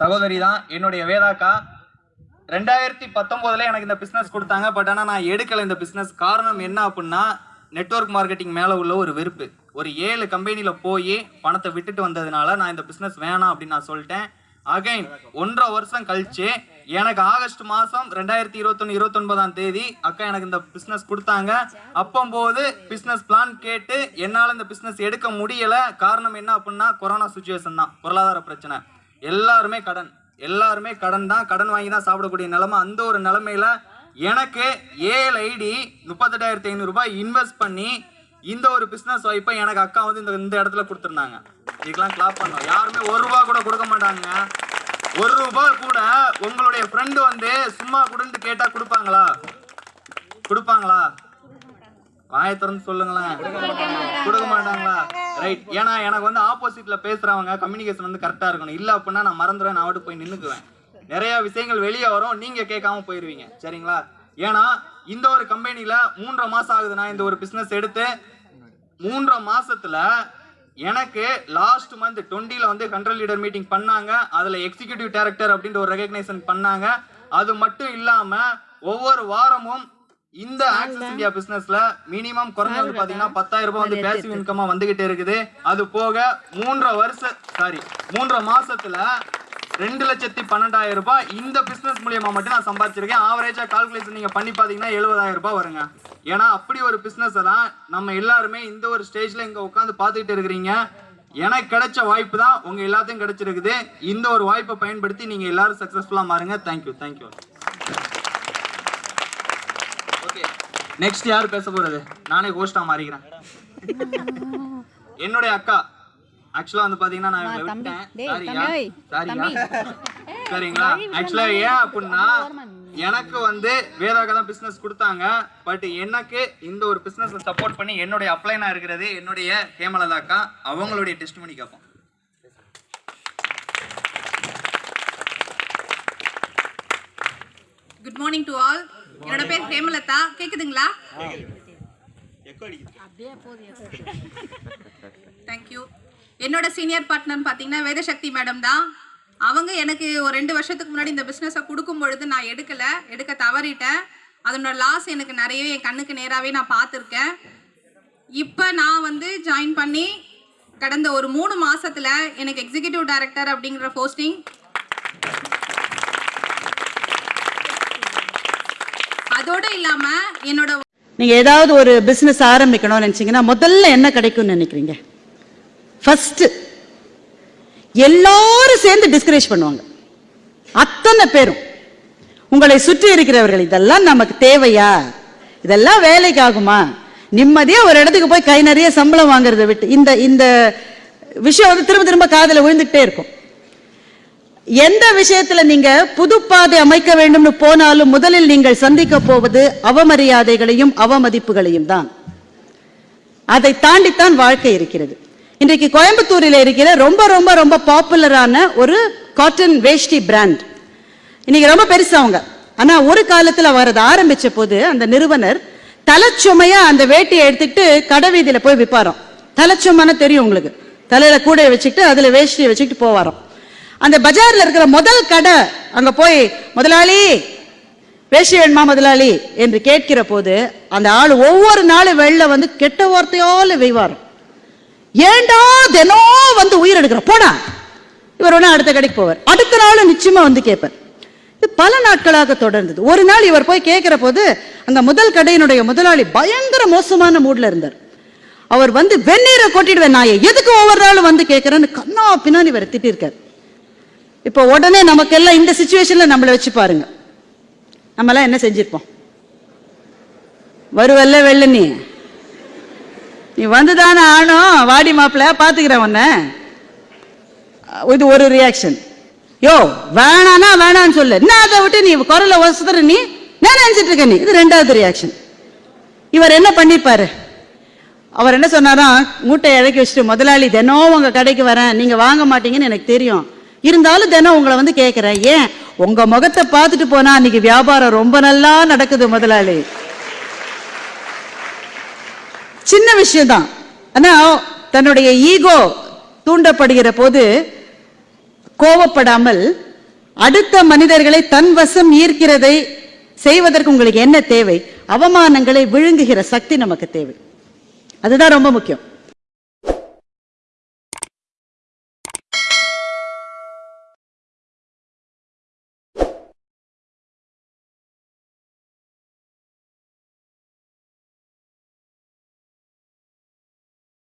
சகோதரி தான் என்னுடைய வேதாக்கா. ரெண்டாயிரத்தி பத்தொம்போதில் எனக்கு இந்த பிஸ்னஸ் கொடுத்தாங்க. பட் ஆனால் நான் எடுக்கலை இந்த பிஸ்னஸ் காரணம் என்ன அப்படின்னா நெட்வொர்க் மார்க்கெட்டிங் மேலே உள்ள ஒரு வெறுப்பு. ஒரு ஏழு கம்பெனியில் போய் பணத்தை விட்டுட்டு வந்ததுனால நான் இந்த பிஸ்னஸ் வேணாம் அப்படின்னு நான் சொல்லிட்டேன். அகைன் ஒன்றரை வருஷம் கழிச்சு எனக்கு ஆகஸ்ட் மாதம் ரெண்டாயிரத்தி இருபத்தொன்று இருபத்தொன்பதாம் தேதி அக்கா எனக்கு இந்த பிஸ்னஸ் கொடுத்தாங்க. அப்பம்போது பிஸ்னஸ் பிளான் கேட்டு என்னால் இந்த பிஸ்னஸ் எடுக்க முடியலை. காரணம் என்ன அப்படின்னா கொரோனா சுச்சுவேஷன் தான். பொருளாதார பிரச்சனை. எல்லாருமே கடன். எல்லாருமே கடன் தான். கடன் வாங்கி தான் சாப்பிடக்கூடிய நிலமை. அந்த ஒரு நிலமையில எனக்கு ஏழு ஐடி முப்பத்தெட்டாயிரத்தி ஐநூறுரூபாய் இன்வெஸ்ட் பண்ணி இந்த ஒரு பிஸ்னஸ் வாய்ப்பை எனக்கு அக்கா வந்து இந்த இந்த இடத்துல கொடுத்துருந்தாங்க. இதுக்கெல்லாம் கிளாப் பண்ணோம் யாருமே ஒரு ரூபா கூட கொடுக்க மாட்டாங்க. ஒரு ரூபா கூட உங்களுடைய ஃப்ரெண்டு வந்து சும்மா கொடுன்னு கேட்டால் கொடுப்பாங்களா? கொடுப்பாங்களா? வாயை திறந்து சொல்லுங்களேன். கொடுக்க மாட்டாங்களா? ரைட் ஏன்னா எனக்கு வந்து ஆப்போசிட்ல பேசுறவங்க கம்யூனிகேஷன் வந்து கரெக்டா இருக்கணும். இல்ல அப்படின்னா நான் மறந்துடுவேன் நான் அவட்டு போய் நின்னுக்குவேன். நிறைய விஷயங்கள் வெளியே வரும் நீங்க கேட்காம போயிருவீங்க. சரிங்களா? ஏன்னா இந்த ஒரு கம்பெனில மூன்றரை மாசம் ஆகுது நான் இந்த ஒரு பிசினஸ் எடுத்து மூன்றரை மாசத்துல எனக்கு லாஸ்ட் மந்த் டுவெண்ட்டில வந்து கண்ட்ரோல் லீடர் மீட்டிங் பண்ணாங்க. அதுல எக்ஸிகியூட்டிவ் டைரக்டர் அப்படின்ற ஒரு ரெகக்னைசன் பண்ணாங்க. அது மட்டும் இல்லாம ஒவ்வொரு வாரமும் இந்த ஆக்சஸ் இந்தியா பிசினஸ்ல மினிமம் குறைஞ்சது பாத்தீங்கன்னா பத்தாயிரம் ரூபாய் வந்து பேசிவ் இன்கமா வந்துகிட்டே இருக்குது. அது போக மூன்றரை வருஷ சாரி மூன்றரை மாசத்துல ரெண்டு லட்சத்தி பன்னெண்டாயிரம் ரூபாய் இந்த பிசினஸ் மூலியமா மட்டும் நான் சம்பாதிச்சிருக்கேன். ஆவரேஜா கால்குலேஷன் நீங்க பண்ணி பாத்தீங்கன்னா எழுபதாயிரம் ரூபாய் வருங்க. ஏன்னா அப்படி ஒரு பிசினஸ் தான் நம்ம எல்லாருமே இந்த ஒரு ஸ்டேஜ்ல இங்க உட்காந்து பார்த்துக்கிட்டு இருக்கிறீங்க. எனக்கு கிடைச்ச வாய்ப்பு தான் உங்க எல்லாத்தையும் கிடைச்சிருக்குது. இந்த ஒரு வாய்ப்பை பயன்படுத்தி நீங்க எல்லாரும் சக்சஸ்ஃபுல்லா மாறுங்க. தேங்க்யூ தேங்க்யூ நெக்ஸ்ட் யார் பேச போறது? நானே ஹோஸ்டா மாறிக்கிறேன். என்னுடைய அக்கா. ஆக்சுவலா வந்து பாத்தீங்கன்னா நான் இவங்களை விட்டேன் சாரியா சாரியா சரிங்களா? ஆக்சுவலா ஏன் அப்படின்னா எனக்கு வந்து வேதாக்கா தான் பிசினஸ் கொடுத்தாங்க. பட் எனக்கு இந்த ஒரு பிசினஸ் சப்போர்ட் பண்ணி என்னுடைய அப்ளைனா இருக்கிறது என்னுடைய ஹேமலதா அக்கா. அவங்களுடைய டெஸ்ட் பண்ணி கேட்போம் குட் மார்னிங் டு ஆல் என்னோட பேர் ஹேமலதா. கேக்குதுங்களா? தேங்க்யூ என்னோட சீனியர் பார்ட்னர் பார்த்தீங்கன்னா வேதசக்தி மேடம் தான். அவங்க எனக்கு ஒரு ரெண்டு வருஷத்துக்கு முன்னாடி இந்த பிஸ்னஸை கொடுக்கும் பொழுது நான் எடுக்கல எடுக்க தவறிட்டேன். அதனோட லாஸ் எனக்கு நிறையவே என் கண்ணுக்கு நேராகவே நான் பார்த்துருக்கேன். இப்போ நான் வந்து ஜாயின் பண்ணி கடந்த ஒரு மூணு மாசத்துல எனக்கு எக்ஸிகியூட்டிவ் டைரக்டர் அப்படிங்கிற போஸ்டிங் இல்லாம என்னோட நீங்க ஏதாவது ஒரு பிசினஸ் ஆரம்பிக்கணும்னு நினைச்சீங்கன்னா முதல்ல என்ன கிடைக்கும்னு நினைக்கிறீங்க? ஃபர்ஸ்ட் எல்லாரும் சேர்ந்து டிஸ்கரேஜ் பண்ணுவாங்க. அத்தனை பேரும். உங்களை சுற்றி இருக்கிறவர்கள் இதெல்லாம் நமக்கு தேவையா? இதெல்லாம் வேலைக்கு ஆகுமா? நிம்மதியா ஒரு இடத்துக்கு போய் கை நிறைய சம்பளம் வாங்குறதை விட்டு இந்த இந்த விஷயம் வந்து திரும்ப திரும்ப காதுல விழுந்துகிட்டே இருக்கும். எந்த விஷயத்துல நீங்க புதுப்பாதை அமைக்க வேண்டும்னு போனாலும் முதலில் நீங்கள் சந்திக்க போவது அவமரியாதைகளையும் அவமதிப்புகளையும் தான். அதை தாண்டித்தான் வாழ்க்கை இருக்கிறது. இன்றைக்கு கோயம்புத்தூரில் இருக்கிற ரொம்ப ரொம்ப ரொம்ப பாப்புலரான ஒரு காட்டன் வேஷ்டி பிராண்ட் இன்னைக்கு ரொம்ப பெருசு அவங்க. ஆனா ஒரு காலத்துல அவர் அதை ஆரம்பிச்ச போது அந்த நிறுவனர் தலைச்சுமையா அந்த வேட்டியை எடுத்துக்கிட்டு கடை வீதியில போய் விற்பாராம் தலைச்சுமைன்னு தெரியும் உங்களுக்கு. தலையில கூட வச்சுக்கிட்டு அதுல வேஷ்டியை வச்சுக்கிட்டு போவாராம். அந்த பஜார்ல இருக்கிற முதல் கடை அங்க போய் முதலாளி வேஷ்டி வேணுமா முதலாளி? என்று கேட்கிற போது அந்த ஆள் ஒவ்வொரு நாளும் வெளில வந்து கெட்ட வார்த்தையால வெய்வார். ஏண்டா தினம் வந்து உயிர் எடுக்கிற? போடா. இவர் ஒன்று அடுத்த கடைக்கு போவார். அடுத்த நாள் நிச்சயமா வந்து கேட்பார். இது பல நாட்களாக தொடர்ந்தது. ஒரு நாள் இவர் போய் கேட்கிற போது அந்த முதல் கடையினுடைய முதலாளி பயங்கர மோசமான மூட்ல இருந்தார். அவர் வந்து வெந்நீரை கொட்டிடுவேன் நான் எதுக்கு ஒவ்வொரு நாளும் வந்து கேட்கிறேன்னு கண்ணா பின்னாடி இவர் திட்டிருக்கார். இப்போ உடனே நமக்கெல்லாம் இந்த சுச்சுவேஷன்ல நம்மளை வச்சு பாருங்க. நம்மலாம் என்ன செஞ்சிருப்போம்? வருவல்ல வெள்ள நீ. நீ வந்துதானே ஆணும் வாடி மாப்பிள்ள பார்த்துக்கிறேன் உன்ன. இது ஒரு ரியாக்ஷன் யோ வேணானா வேணான்னு சொல்லு. என்ன அதை விட்டு நீ குரல வசதுற நீ? நான் நினைச்சிட்டு இருக்க நீ? இது ரெண்டாவது ரியாக்ஷன் இவர் என்ன பண்ணிப்பாரு அவர் என்ன சொன்னாரா மூட்டை இறக்கி வச்சுட்டு முதலாளி தினம் உங்க கடைக்கு வரேன். நீங்க வாங்க மாட்டீங்கன்னு எனக்கு தெரியும். இருந்தாலும் தினம் உங்களை வந்து கேட்கிறேன் ஏன்? உங்க முகத்தை பார்த்துட்டு போனா அன்னைக்கு வியாபாரம் ரொம்ப நல்லா நடக்குது முதலாளி. சின்ன விஷயம் தான் ஆனா தன்னுடைய ஈகோ தூண்டப்படுகிற போது கோவப்படாமல் அடுத்த மனிதர்களை தன் வசம் ஈர்க்கிறதை செய்வதற்கு உங்களுக்கு என்ன தேவை? அவமானங்களை விழுங்குகிற சக்தி நமக்கு தேவை. அதுதான் ரொம்ப முக்கியம்.